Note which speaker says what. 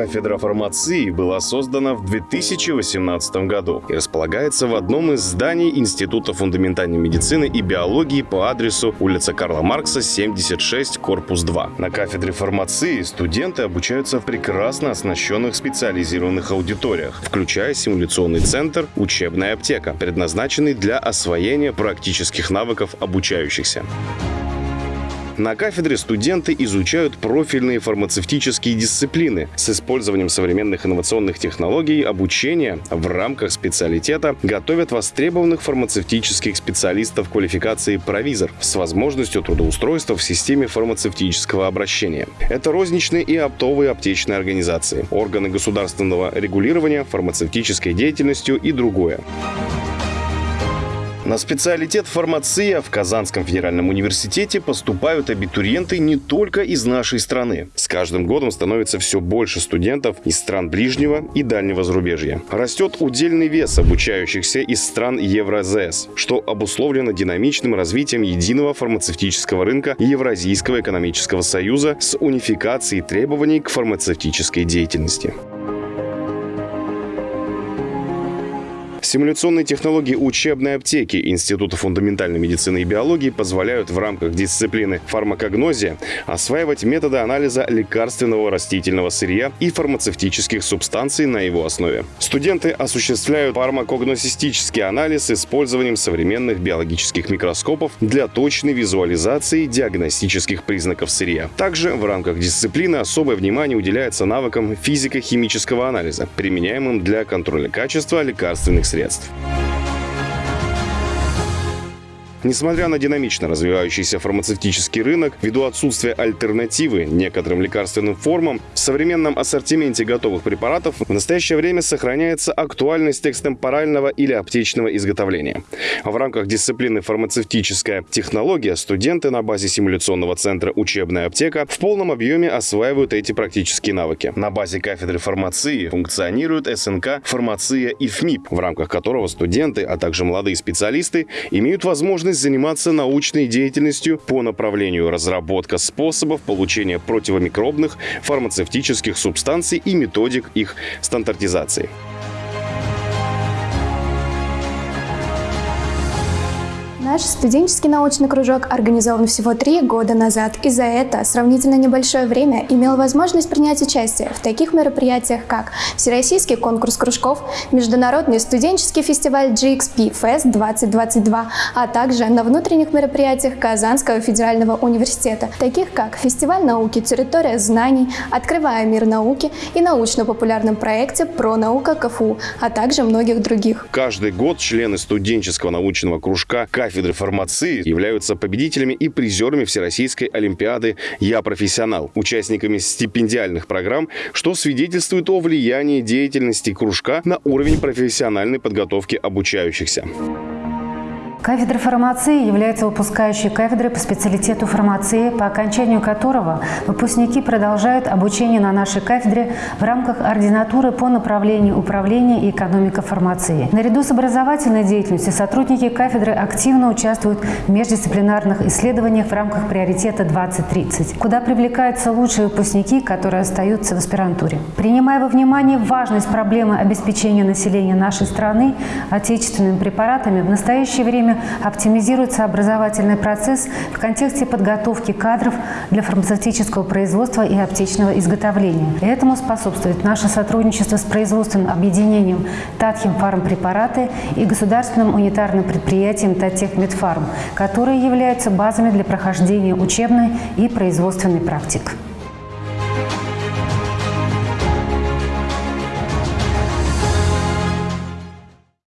Speaker 1: Кафедра фармации была создана в 2018 году и располагается в одном из зданий Института фундаментальной медицины и биологии по адресу улица Карла Маркса, 76, корпус 2. На кафедре фармации студенты обучаются в прекрасно оснащенных специализированных аудиториях, включая симуляционный центр «Учебная аптека», предназначенный для освоения практических навыков обучающихся. На кафедре студенты изучают профильные фармацевтические дисциплины с использованием современных инновационных технологий обучения в рамках специалитета готовят востребованных фармацевтических специалистов квалификации провизор с возможностью трудоустройства в системе фармацевтического обращения. Это розничные и оптовые аптечные организации, органы государственного регулирования, фармацевтической деятельностью и другое. На специалитет фармация в Казанском федеральном университете поступают абитуриенты не только из нашей страны. С каждым годом становится все больше студентов из стран ближнего и дальнего зарубежья. Растет удельный вес обучающихся из стран Евразес, что обусловлено динамичным развитием единого фармацевтического рынка Евразийского экономического союза с унификацией требований к фармацевтической деятельности. Симуляционные технологии учебной аптеки Института фундаментальной медицины и биологии позволяют в рамках дисциплины фармакогнозия осваивать методы анализа лекарственного растительного сырья и фармацевтических субстанций на его основе. Студенты осуществляют фармакогносистический анализ с использованием современных биологических микроскопов для точной визуализации диагностических признаков сырья. Также в рамках дисциплины особое внимание уделяется навыкам физико-химического анализа, применяемым для контроля качества лекарственных средств средств. Несмотря на динамично развивающийся фармацевтический рынок, ввиду отсутствия альтернативы некоторым лекарственным формам, в современном ассортименте готовых препаратов в настоящее время сохраняется актуальность экстемпорального или аптечного изготовления. В рамках дисциплины фармацевтическая технология студенты на базе симуляционного центра «Учебная аптека» в полном объеме осваивают эти практические навыки. На базе кафедры фармации функционирует СНК «Фармация и ФМИП», в рамках которого студенты, а также молодые специалисты имеют возможность возможность заниматься научной деятельностью по направлению разработка способов получения противомикробных фармацевтических субстанций и методик их стандартизации.
Speaker 2: Наш студенческий научный кружок организован всего три года назад и за это сравнительно небольшое время имел возможность принять участие в таких мероприятиях, как Всероссийский конкурс кружков, Международный студенческий фестиваль GXP Fest 2022, а также на внутренних мероприятиях Казанского федерального университета, таких как Фестиваль науки «Территория знаний», «Открывая мир науки» и научно-популярном проекте «Про наука КФУ», а также многих других.
Speaker 1: Каждый год члены студенческого научного кружка кафедры фармации являются победителями и призерами Всероссийской Олимпиады «Я профессионал», участниками стипендиальных программ, что свидетельствует о влиянии деятельности кружка на уровень профессиональной подготовки обучающихся.
Speaker 3: Кафедра фармации является выпускающей кафедрой по специалитету фармации, по окончанию которого выпускники продолжают обучение на нашей кафедре в рамках ординатуры по направлению управления и экономика фармации. Наряду с образовательной деятельностью сотрудники кафедры активно участвуют в междисциплинарных исследованиях в рамках приоритета 2030, куда привлекаются лучшие выпускники, которые остаются в аспирантуре. Принимая во внимание важность проблемы обеспечения населения нашей страны отечественными препаратами, в настоящее время оптимизируется образовательный процесс в контексте подготовки кадров для фармацевтического производства и аптечного изготовления. Этому способствует наше сотрудничество с производственным объединением Татхим Фармпрепараты и государственным унитарным предприятием Татех Медфарм, которые являются базами для прохождения учебной и производственной практик.